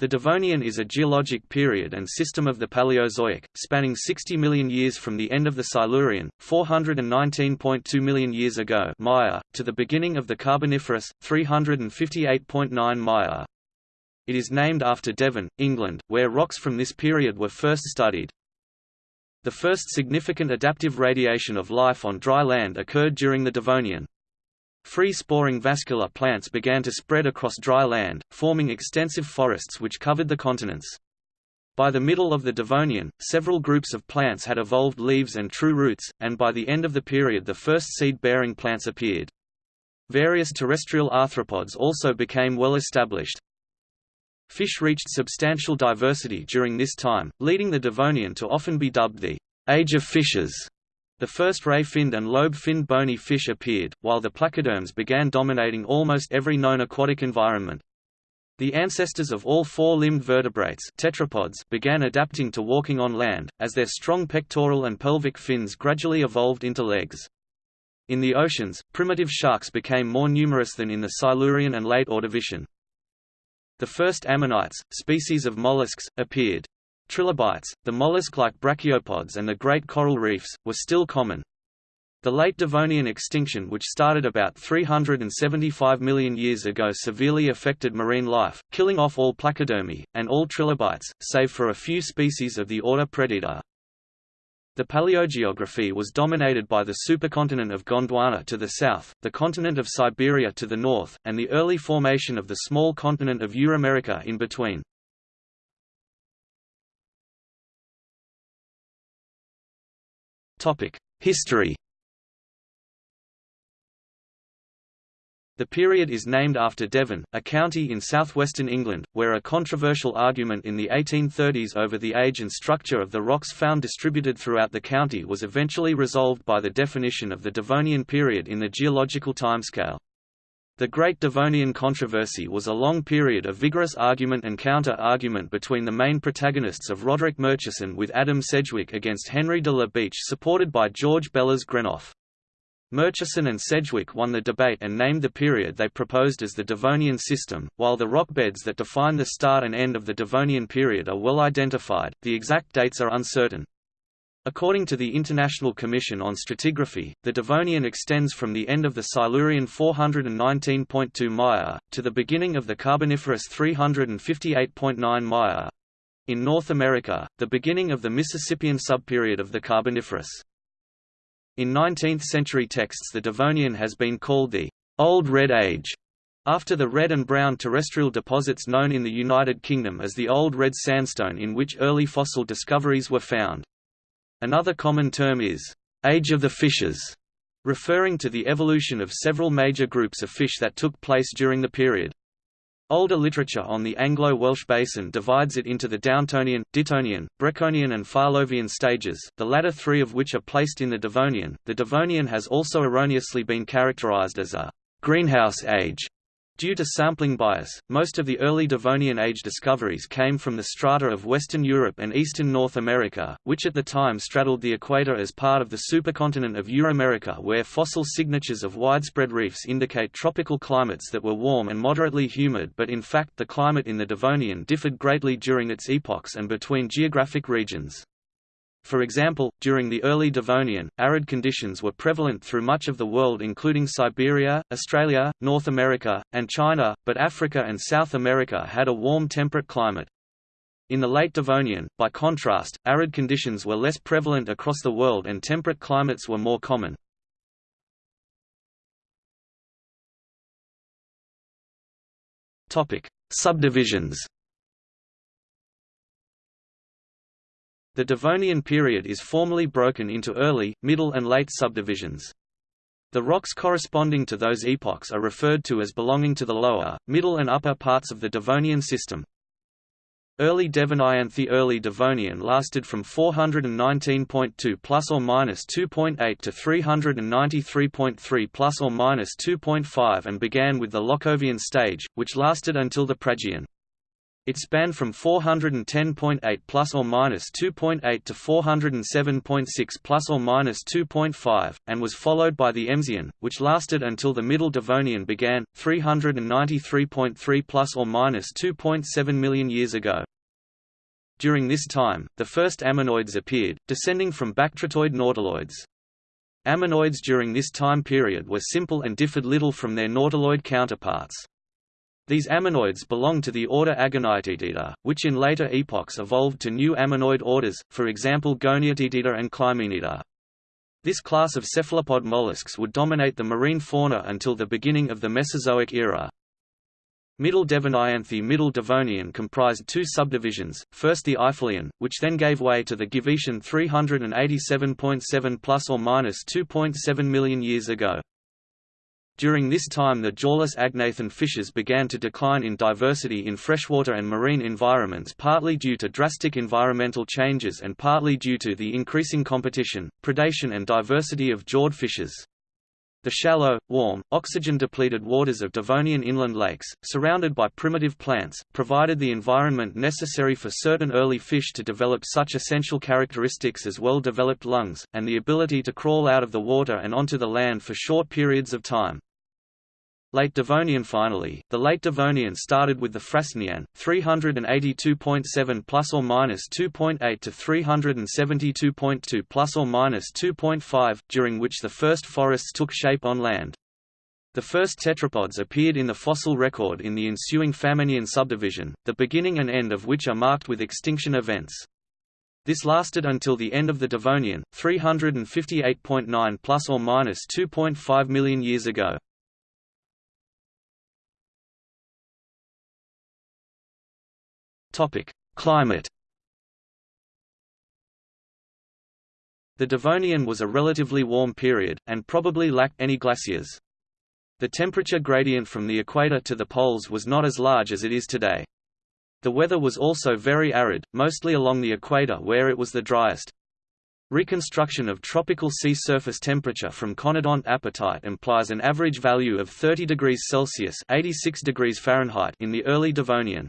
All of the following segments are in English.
The Devonian is a geologic period and system of the Paleozoic, spanning 60 million years from the end of the Silurian, 419.2 million years ago Maya, to the beginning of the Carboniferous, 358.9 Maya. It is named after Devon, England, where rocks from this period were first studied. The first significant adaptive radiation of life on dry land occurred during the Devonian. Free-sporing vascular plants began to spread across dry land, forming extensive forests which covered the continents. By the middle of the Devonian, several groups of plants had evolved leaves and true roots, and by the end of the period the first seed-bearing plants appeared. Various terrestrial arthropods also became well established. Fish reached substantial diversity during this time, leading the Devonian to often be dubbed the Age of Fishes. The first ray-finned and lobe-finned bony fish appeared, while the placoderms began dominating almost every known aquatic environment. The ancestors of all four-limbed vertebrates tetrapods began adapting to walking on land, as their strong pectoral and pelvic fins gradually evolved into legs. In the oceans, primitive sharks became more numerous than in the Silurian and late Ordovician. The first ammonites, species of mollusks, appeared. Trilobites, the mollusk-like brachiopods and the great coral reefs, were still common. The late Devonian extinction which started about 375 million years ago severely affected marine life, killing off all placodermi, and all trilobites, save for a few species of the order Proetida. The paleogeography was dominated by the supercontinent of Gondwana to the south, the continent of Siberia to the north, and the early formation of the small continent of Euramerica in between. History The period is named after Devon, a county in southwestern England, where a controversial argument in the 1830s over the age and structure of the rocks found distributed throughout the county was eventually resolved by the definition of the Devonian period in the geological timescale. The Great Devonian controversy was a long period of vigorous argument and counter-argument between the main protagonists of Roderick Murchison with Adam Sedgwick against Henry de la Beche supported by George Bellas Greenough. Murchison and Sedgwick won the debate and named the period they proposed as the Devonian system. While the rock beds that define the start and end of the Devonian period are well identified, the exact dates are uncertain. According to the International Commission on Stratigraphy, the Devonian extends from the end of the Silurian 419.2 Maya, to the beginning of the Carboniferous 358.9 Maya. In North America, the beginning of the Mississippian subperiod of the Carboniferous. In 19th-century texts the Devonian has been called the Old Red Age, after the red and brown terrestrial deposits known in the United Kingdom as the Old Red Sandstone in which early fossil discoveries were found. Another common term is, age of the fishes, referring to the evolution of several major groups of fish that took place during the period. Older literature on the Anglo-Welsh basin divides it into the Downtonian, Dittonian, Breconian and Farlovian stages, the latter three of which are placed in the Devonian. The Devonian has also erroneously been characterized as a greenhouse age Due to sampling bias, most of the early Devonian age discoveries came from the strata of Western Europe and Eastern North America, which at the time straddled the equator as part of the supercontinent of Euramerica where fossil signatures of widespread reefs indicate tropical climates that were warm and moderately humid but in fact the climate in the Devonian differed greatly during its epochs and between geographic regions. For example, during the early Devonian, arid conditions were prevalent through much of the world including Siberia, Australia, North America, and China, but Africa and South America had a warm temperate climate. In the late Devonian, by contrast, arid conditions were less prevalent across the world and temperate climates were more common. Subdivisions The Devonian period is formally broken into early, middle and late subdivisions. The rocks corresponding to those epochs are referred to as belonging to the lower, middle and upper parts of the Devonian system. Early Devonianthe Early Devonian lasted from 419.2 plus or minus 2.8 to 393.3 plus or minus 2.5 and began with the Lochkovian stage, which lasted until the Pragian. It spanned from 410.8 plus or minus 2.8 to 407.6 plus or minus 2.5, and was followed by the Emsian, which lasted until the Middle Devonian began, 393.3 plus or minus 2.7 million years ago. During this time, the first ammonoids appeared, descending from bactritoid nautiloids. Ammonoids during this time period were simple and differed little from their nautiloid counterparts. These ammonoids belong to the order Agoniatitida, which in later epochs evolved to new ammonoid orders, for example Goniatitida and Clymenida. This class of cephalopod mollusks would dominate the marine fauna until the beginning of the Mesozoic era. Middle Devonianthe Middle Devonian comprised two subdivisions, first the Eifelian, which then gave way to the Givetian 387.7 plus or minus 2.7 million years ago. During this time the jawless agnathan fishes began to decline in diversity in freshwater and marine environments partly due to drastic environmental changes and partly due to the increasing competition, predation and diversity of jawed fishes. The shallow, warm, oxygen-depleted waters of Devonian inland lakes, surrounded by primitive plants, provided the environment necessary for certain early fish to develop such essential characteristics as well-developed lungs, and the ability to crawl out of the water and onto the land for short periods of time. Late Devonian Finally, the Late Devonian started with the Frasnian, 382.7 plus or minus 2.8 to 372.2 plus or minus 2.5, during which the first forests took shape on land. The first tetrapods appeared in the fossil record in the ensuing Famennian subdivision, the beginning and end of which are marked with extinction events. This lasted until the end of the Devonian, 358.9 plus or minus 2.5 million years ago. Topic: Climate. The Devonian was a relatively warm period, and probably lacked any glaciers. The temperature gradient from the equator to the poles was not as large as it is today. The weather was also very arid, mostly along the equator where it was the driest. Reconstruction of tropical sea surface temperature from conodont apatite implies an average value of 30 degrees Celsius 86 degrees Fahrenheit in the early Devonian.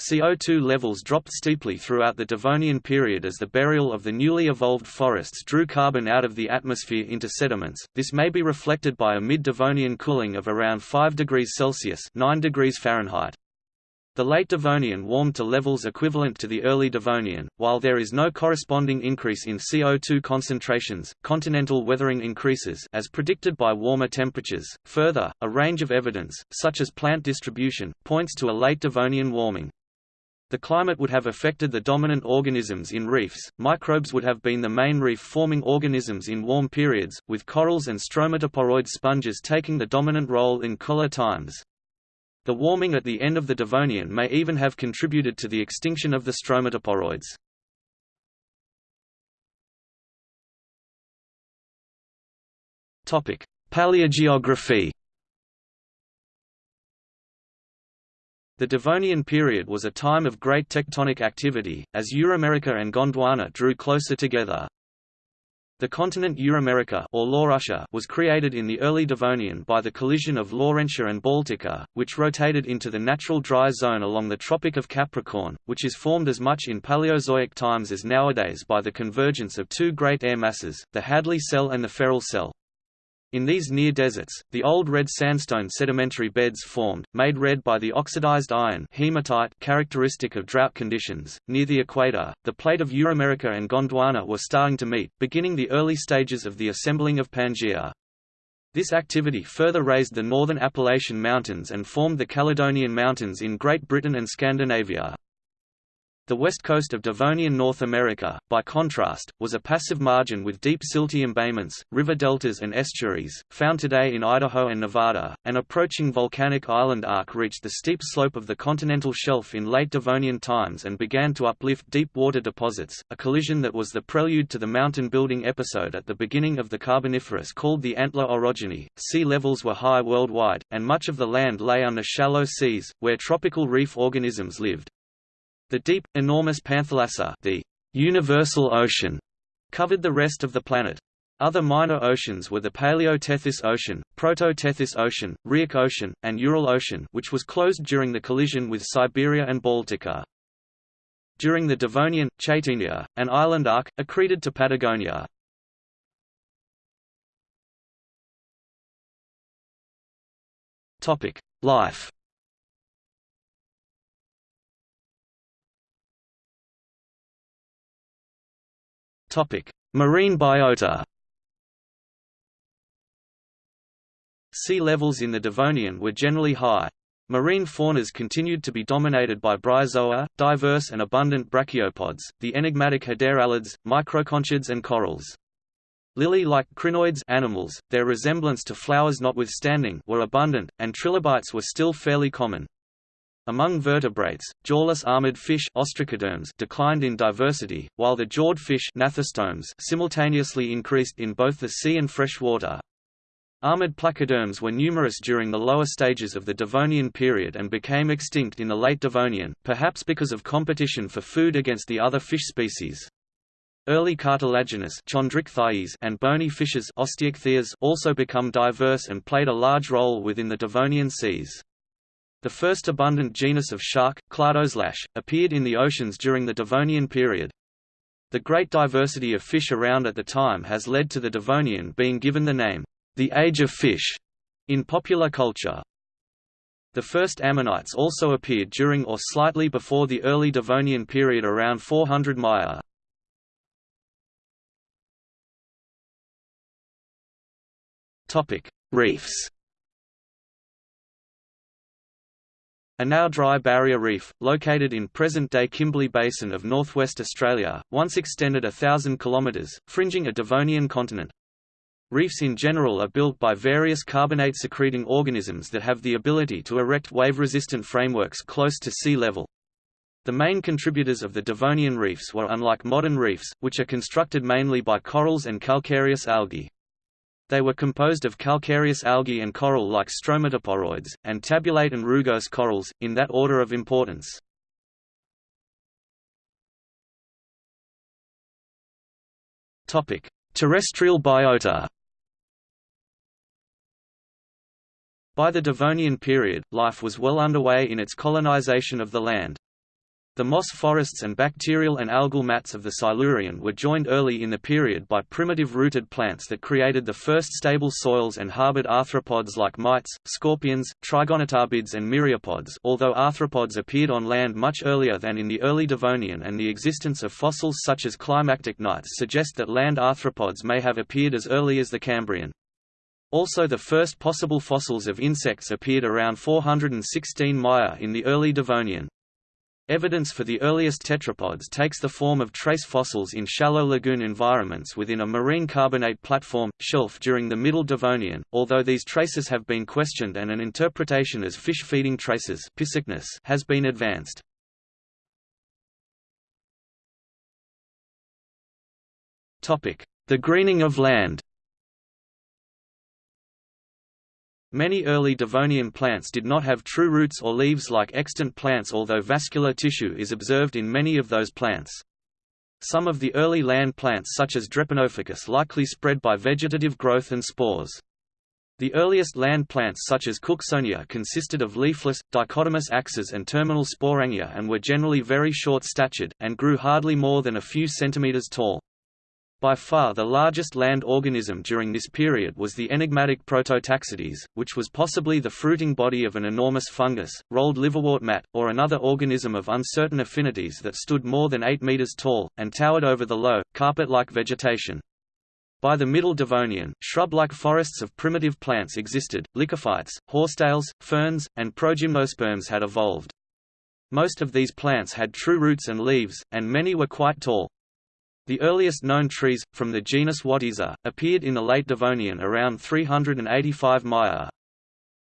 CO2 levels dropped steeply throughout the Devonian period as the burial of the newly evolved forests drew carbon out of the atmosphere into sediments. This may be reflected by a mid-Devonian cooling of around 5 degrees Celsius (9 degrees Fahrenheit). The late Devonian warmed to levels equivalent to the early Devonian, while there is no corresponding increase in CO2 concentrations. Continental weathering increases as predicted by warmer temperatures. Further, a range of evidence, such as plant distribution, points to a late Devonian warming. The climate would have affected the dominant organisms in reefs, microbes would have been the main reef-forming organisms in warm periods, with corals and stromatoporoid sponges taking the dominant role in cooler times. The warming at the end of the Devonian may even have contributed to the extinction of the stromatoporoids. Paleogeography The Devonian period was a time of great tectonic activity, as Euramerica and Gondwana drew closer together. The continent Euramerica or Laurussia was created in the early Devonian by the collision of Laurentia and Baltica, which rotated into the natural dry zone along the Tropic of Capricorn, which is formed as much in Paleozoic times as nowadays by the convergence of two great air masses, the Hadley cell and the Ferrel cell. In these near deserts, the old red sandstone sedimentary beds formed, made red by the oxidized iron hematite characteristic of drought conditions. Near the equator, the plate of Euramerica and Gondwana were starting to meet, beginning the early stages of the assembling of Pangaea. This activity further raised the northern Appalachian Mountains and formed the Caledonian Mountains in Great Britain and Scandinavia. The west coast of Devonian North America, by contrast, was a passive margin with deep silty embayments, river deltas and estuaries, found today in Idaho and Nevada. An approaching volcanic island arc reached the steep slope of the continental shelf in late Devonian times and began to uplift deep water deposits, a collision that was the prelude to the mountain building episode at the beginning of the Carboniferous called the Antler orogeny. Sea levels were high worldwide, and much of the land lay under shallow seas, where tropical reef organisms lived. The deep, enormous Panthalassa the universal ocean, covered the rest of the planet. Other minor oceans were the Paleo-Tethys Ocean, Proto-Tethys Ocean, Rheic Ocean, and Ural Ocean which was closed during the collision with Siberia and Baltica. During the Devonian, Chaitenia, an island arc, accreted to Patagonia. Life Marine biota Sea levels in the Devonian were generally high. Marine faunas continued to be dominated by bryozoa, diverse and abundant brachiopods, the enigmatic hederellids, microconchids and corals. Lily-like crinoids animals, their resemblance to flowers notwithstanding, were abundant, and trilobites were still fairly common. Among vertebrates, jawless armored fish declined in diversity, while the jawed fish simultaneously increased in both the sea and freshwater. Armored placoderms were numerous during the lower stages of the Devonian period and became extinct in the late Devonian, perhaps because of competition for food against the other fish species. Early cartilaginous and bony fishes also become diverse and played a large role within the Devonian seas. The first abundant genus of shark, Cladoselache, appeared in the oceans during the Devonian period. The great diversity of fish around at the time has led to the Devonian being given the name, the Age of Fish in popular culture. The first ammonites also appeared during or slightly before the early Devonian period around 400 Maya. Topic: Reefs. A now dry barrier reef, located in present-day Kimberley Basin of northwest Australia, once extended a thousand kilometres, fringing a Devonian continent. Reefs in general are built by various carbonate-secreting organisms that have the ability to erect wave-resistant frameworks close to sea level. The main contributors of the Devonian reefs were unlike modern reefs, which are constructed mainly by corals and calcareous algae. They were composed of calcareous algae and coral like stromatoporoids, and tabulate and rugose corals, in that order of importance. Terrestrial biota By the Devonian period, life was well underway in its colonization of the land. The moss forests and bacterial and algal mats of the Silurian were joined early in the period by primitive rooted plants that created the first stable soils and harbored arthropods like mites, scorpions, trigonotarbids and myriapods although arthropods appeared on land much earlier than in the early Devonian and the existence of fossils such as Climactichnites suggest that land arthropods may have appeared as early as the Cambrian. Also the first possible fossils of insects appeared around 416 Maya in the early Devonian. Evidence for the earliest tetrapods takes the form of trace fossils in shallow lagoon environments within a marine carbonate platform, shelf during the Middle Devonian, although these traces have been questioned and an interpretation as fish-feeding traces has been advanced. The greening of land Many early Devonian plants did not have true roots or leaves like extant plants although vascular tissue is observed in many of those plants. Some of the early land plants such as Drepanophycus likely spread by vegetative growth and spores. The earliest land plants such as Cooksonia consisted of leafless, dichotomous axes and terminal sporangia and were generally very short-statured, and grew hardly more than a few centimeters tall. By far the largest land organism during this period was the enigmatic Prototaxites, which was possibly the fruiting body of an enormous fungus, rolled liverwort mat, or another organism of uncertain affinities that stood more than 8 meters tall, and towered over the low, carpet-like vegetation. By the Middle Devonian, shrub-like forests of primitive plants existed, lycophytes, horsetails, ferns, and progymnosperms had evolved. Most of these plants had true roots and leaves, and many were quite tall. The earliest known trees, from the genus Wattieza, appeared in the late Devonian around 385 Maya.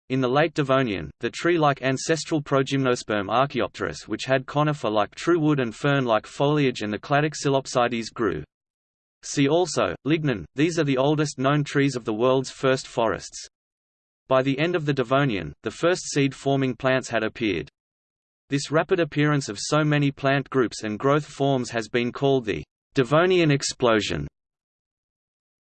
In the late Devonian, the tree-like ancestral Progymnosperm Archaeopteris which had conifer-like true wood and fern-like foliage and the Cladoxylopsides grew. See also, lignin, these are the oldest known trees of the world's first forests. By the end of the Devonian, the first seed-forming plants had appeared. This rapid appearance of so many plant groups and growth forms has been called the Devonian explosion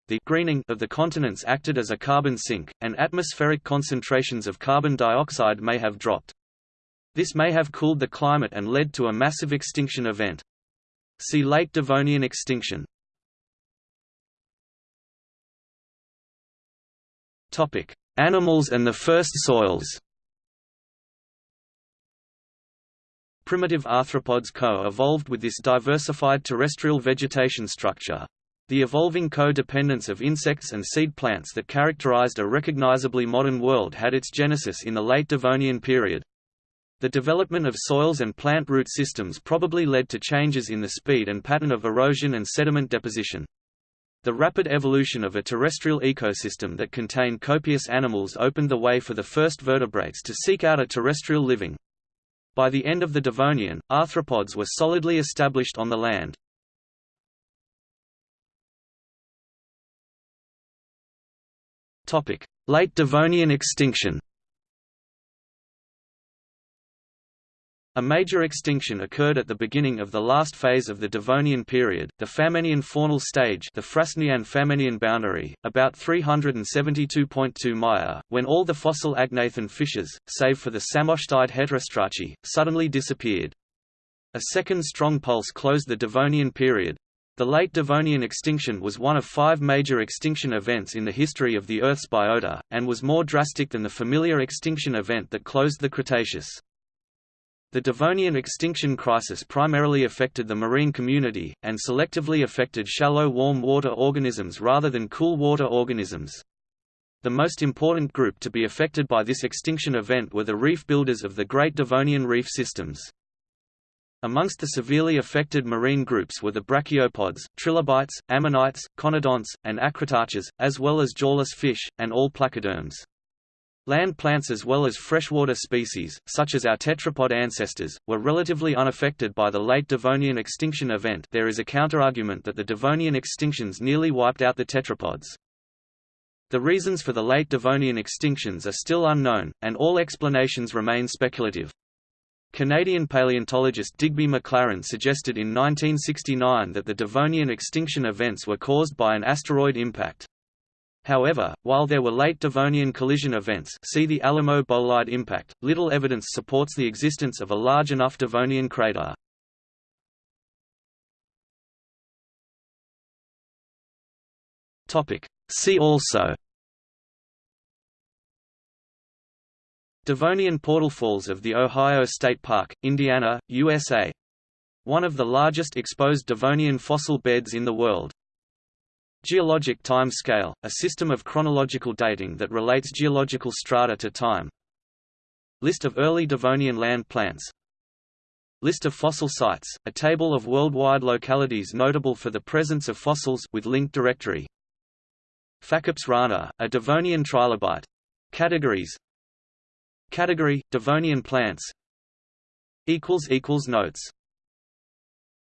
the greening of the continents acted as a carbon sink, and atmospheric concentrations of carbon dioxide may have dropped. This may have cooled the climate and led to a massive extinction event. See Late Devonian extinction. Animals and the first soils Primitive arthropods co-evolved with this diversified terrestrial vegetation structure. The evolving co-dependence of insects and seed plants that characterized a recognizably modern world had its genesis in the late Devonian period. The development of soils and plant root systems probably led to changes in the speed and pattern of erosion and sediment deposition. The rapid evolution of a terrestrial ecosystem that contained copious animals opened the way for the first vertebrates to seek out a terrestrial living. By the end of the Devonian, arthropods were solidly established on the land. Late Devonian extinction A major extinction occurred at the beginning of the last phase of the Devonian period, the Famennian faunal stage the Frasnian-Famennian boundary, about 372.2 Mya, when all the fossil agnathan fishes, save for the psammosteid heterostraci, suddenly disappeared. A second strong pulse closed the Devonian period, the late Devonian extinction was one of five major extinction events in the history of the Earth's biota, and was more drastic than the familiar extinction event that closed the Cretaceous. The Devonian extinction crisis primarily affected the marine community, and selectively affected shallow warm water organisms rather than cool water organisms. The most important group to be affected by this extinction event were the reef builders of the Great Devonian reef systems. Amongst the severely affected marine groups were the brachiopods, trilobites, ammonites, conodonts, and acritarchs, as well as jawless fish, and all placoderms. Land plants as well as freshwater species, such as our tetrapod ancestors, were relatively unaffected by the late Devonian extinction event there is a counterargument that the Devonian extinctions nearly wiped out the tetrapods. The reasons for the late Devonian extinctions are still unknown, and all explanations remain speculative. Canadian paleontologist Digby McLaren suggested in 1969 that the Devonian extinction events were caused by an asteroid impact. However, while there were late Devonian collision events see the Alamo Bolide impact, little evidence supports the existence of a large enough Devonian crater. See also Devonian Portal Falls of the Ohio State Park, Indiana, USA. One of the largest exposed Devonian fossil beds in the world. Geologic time scale, a system of chronological dating that relates geological strata to time. List of early Devonian land plants List of fossil sites, a table of worldwide localities notable for the presence of fossils with linked directory. Phacops rana, a Devonian trilobite. Categories Category: Devonian plants. Notes